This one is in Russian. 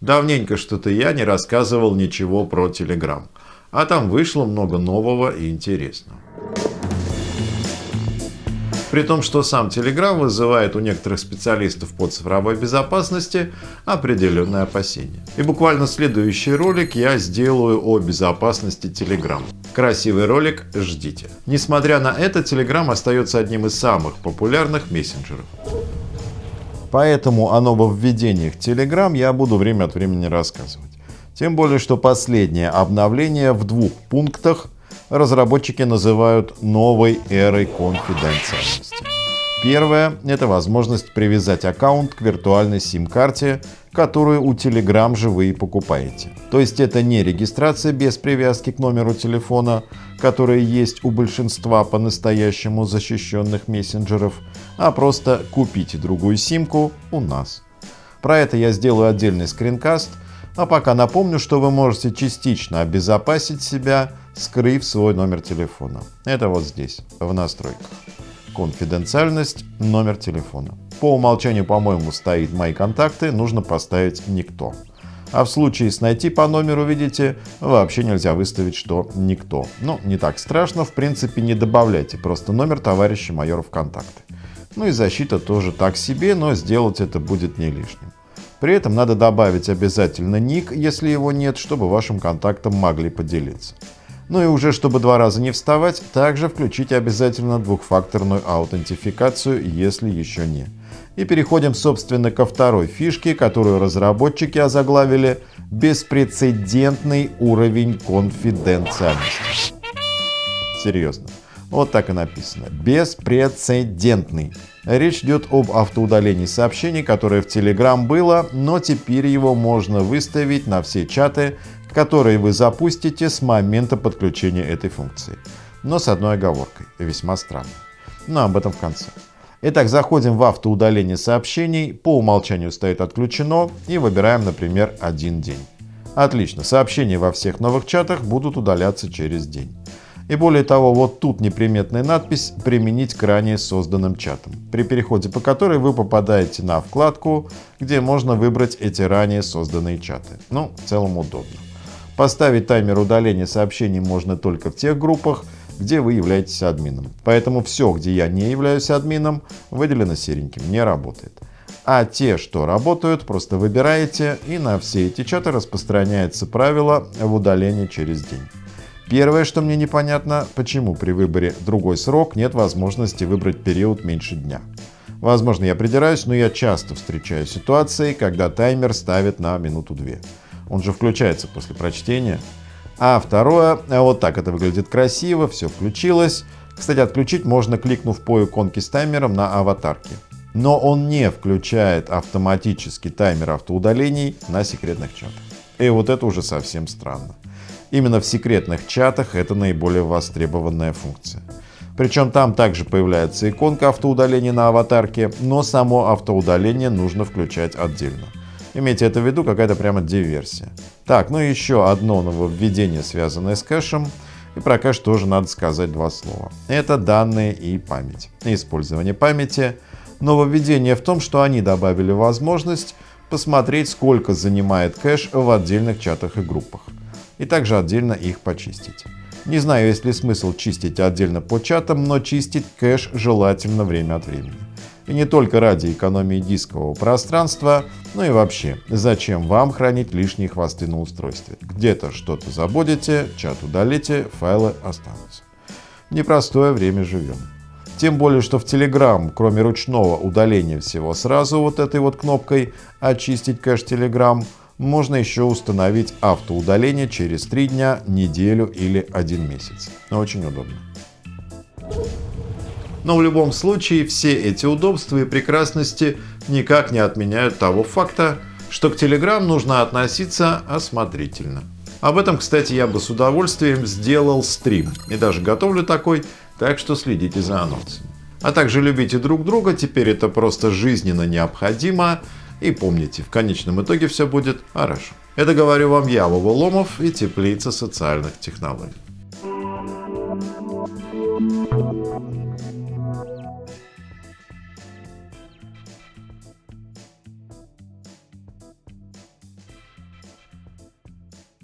Давненько что-то я не рассказывал ничего про Telegram, а там вышло много нового и интересного. При том, что сам Telegram вызывает у некоторых специалистов по цифровой безопасности определенные опасения. И буквально следующий ролик я сделаю о безопасности Telegram. Красивый ролик ждите. Несмотря на это, Telegram остается одним из самых популярных мессенджеров. Поэтому о нововведениях Telegram я буду время от времени рассказывать. Тем более, что последнее обновление в двух пунктах разработчики называют новой эрой конфиденциальности. Первое – это возможность привязать аккаунт к виртуальной сим-карте, которую у Telegram же вы и покупаете. То есть это не регистрация без привязки к номеру телефона, которая есть у большинства по-настоящему защищенных мессенджеров, а просто купите другую симку у нас. Про это я сделаю отдельный скринкаст, а пока напомню, что вы можете частично обезопасить себя, скрыв свой номер телефона. Это вот здесь, в настройках. Конфиденциальность, номер телефона. По умолчанию, по-моему, стоит «Мои контакты», нужно поставить «Никто». А в случае с «Найти по номеру», видите, вообще нельзя выставить, что «Никто». Ну, не так страшно, в принципе, не добавляйте просто номер товарища майора в контакты. Ну и защита тоже так себе, но сделать это будет не лишним. При этом надо добавить обязательно ник, если его нет, чтобы вашим контактам могли поделиться. Ну и уже чтобы два раза не вставать, также включите обязательно двухфакторную аутентификацию, если еще не. И переходим собственно ко второй фишке, которую разработчики озаглавили «Беспрецедентный уровень конфиденциальности». Серьезно. Вот так и написано. Беспрецедентный. Речь идет об автоудалении сообщений, которое в Telegram было, но теперь его можно выставить на все чаты, которые вы запустите с момента подключения этой функции. Но с одной оговоркой, весьма странной. Но об этом в конце. Итак, заходим в автоудаление сообщений, по умолчанию стоит отключено и выбираем, например, один день. Отлично, сообщения во всех новых чатах будут удаляться через день. И более того, вот тут неприметная надпись «Применить к ранее созданным чатам», при переходе по которой вы попадаете на вкладку, где можно выбрать эти ранее созданные чаты. Ну, в целом удобно. Поставить таймер удаления сообщений можно только в тех группах, где вы являетесь админом. Поэтому все, где я не являюсь админом, выделено сереньким, не работает. А те, что работают, просто выбираете, и на все эти чаты распространяется правило в удалении через день. Первое, что мне непонятно, почему при выборе другой срок нет возможности выбрать период меньше дня. Возможно, я придираюсь, но я часто встречаю ситуации, когда таймер ставят на минуту-две. Он же включается после прочтения. А второе, вот так это выглядит красиво, все включилось. Кстати, отключить можно, кликнув по иконке с таймером на аватарке. Но он не включает автоматически таймер автоудалений на секретных чатах. И вот это уже совсем странно. Именно в секретных чатах это наиболее востребованная функция. Причем там также появляется иконка автоудаления на аватарке, но само автоудаление нужно включать отдельно. Имейте это в виду, какая-то прямо диверсия. Так, ну еще одно нововведение, связанное с кэшем. И про кэш тоже надо сказать два слова. Это данные и память. Использование памяти. Нововведение в том, что они добавили возможность посмотреть, сколько занимает кэш в отдельных чатах и группах и также отдельно их почистить. Не знаю, есть ли смысл чистить отдельно по чатам, но чистить кэш желательно время от времени. И не только ради экономии дискового пространства, но и вообще, зачем вам хранить лишние хвосты на устройстве? Где-то что-то забудете, чат удалите, файлы останутся. непростое время живем. Тем более, что в Telegram, кроме ручного удаления всего сразу вот этой вот кнопкой «Очистить кэш Telegram», можно еще установить автоудаление через 3 дня, неделю или один месяц. Очень удобно. Но в любом случае все эти удобства и прекрасности никак не отменяют того факта, что к Telegram нужно относиться осмотрительно. Об этом, кстати, я бы с удовольствием сделал стрим и даже готовлю такой, так что следите за анонсами. А также любите друг друга, теперь это просто жизненно необходимо, и помните, в конечном итоге все будет хорошо. Это говорю вам я, Вова Ломов и Теплица социальных технологий.